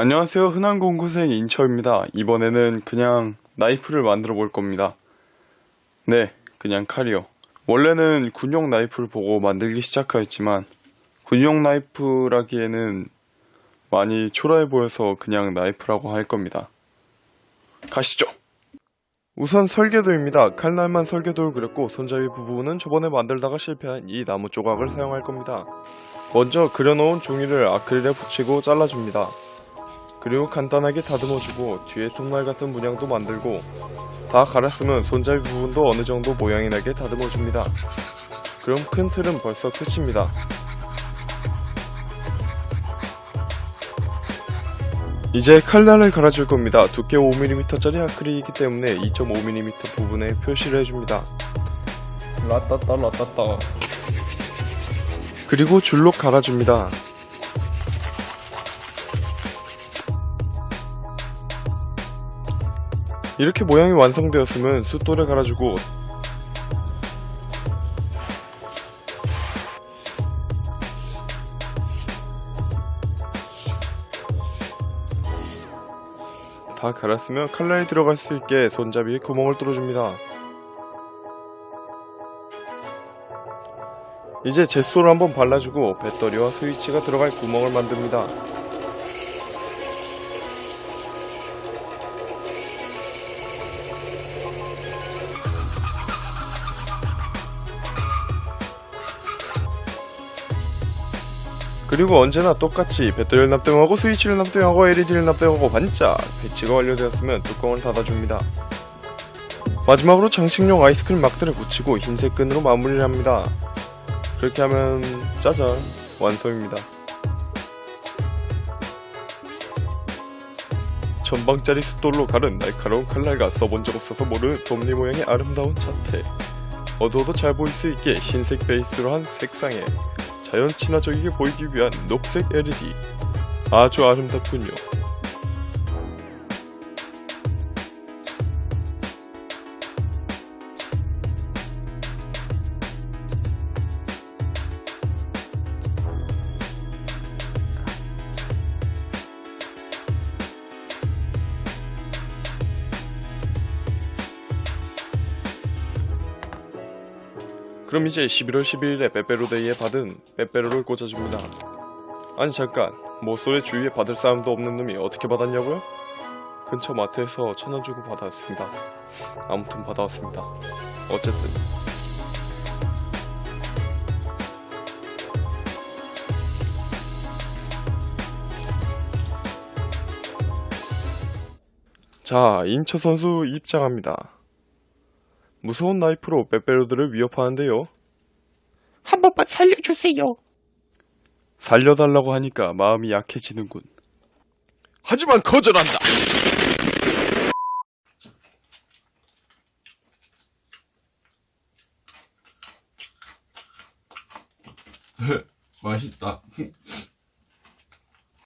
안녕하세요. 흔한 공구생 인처입니다. 이번에는 그냥 나이프를 만들어 볼 겁니다. 네, 그냥 칼이요. 원래는 군용 나이프를 보고 만들기 시작하였지만 군용 나이프라기에는 많이 초라해 보여서 그냥 나이프라고 할 겁니다. 가시죠. 우선 설계도입니다. 칼날만 설계도를 그렸고 손잡이 부분은 저번에 만들다가 실패한 이 나무 조각을 사용할 겁니다. 먼저 그려놓은 종이를 아크릴에 붙이고 잘라줍니다. 그리고 간단하게 다듬어주고 뒤에 통날 같은 문양도 만들고 다 갈았으면 손잡이 부분도 어느 정도 모양이 나게 다듬어줍니다. 그럼 큰 틀은 벌써 끝입니다. 이제 칼날을 갈아줄 겁니다. 두께 5mm짜리 아크릴이기 때문에 2.5mm 부분에 표시를 해줍니다. 라따따 라따따 그리고 줄로 갈아줍니다. 이렇게 모양이 완성되었으면 숫돌에 갈아주고 다 갈았으면 칼날이 들어갈 수 있게 손잡이에 구멍을 뚫어줍니다. 이제 젯소를 한번 발라주고 배터리와 스위치가 들어갈 구멍을 만듭니다. 그리고 언제나 똑같이 배터리를 납땜하고 스위치를 납땜하고 LED를 납땜하고 반짝 배치가 완료되었으면 뚜껑을 닫아줍니다. 마지막으로 장식용 아이스크림 막들을 붙이고 흰색 끈으로 마무리를 합니다. 그렇게 하면 짜잔 완성입니다. 전방짜리 숫돌로 가른 날카로운 칼날과 써본 적 없어서 모르는 돔니 모양의 아름다운 자태 어두워도 잘 보일 수 있게 흰색 베이스로 한 색상에 자연 친화적이게 보이기 위한 녹색 LED 아주 아름답군요. 그럼 이제 11월 11일에 빼빼로데이에 받은 빼빼로를 꽂아줍니다. 아니 잠깐 모쏠의 주위에 받을 사람도 없는 놈이 어떻게 받았냐고요? 근처 마트에서 천 원 주고 받았습니다. 아무튼 받아왔습니다. 어쨌든 자 인처 선수 입장합니다. 무서운 나이프로 빼빼로들을 위협하는데요. 한 번만 살려주세요. 살려달라고 하니까 마음이 약해지는군. 하지만 거절한다. 맛있다.